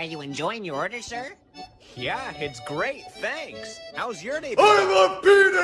Are you enjoying your order, sir? Yeah, it's great, thanks. How's your day? I'm a peanut!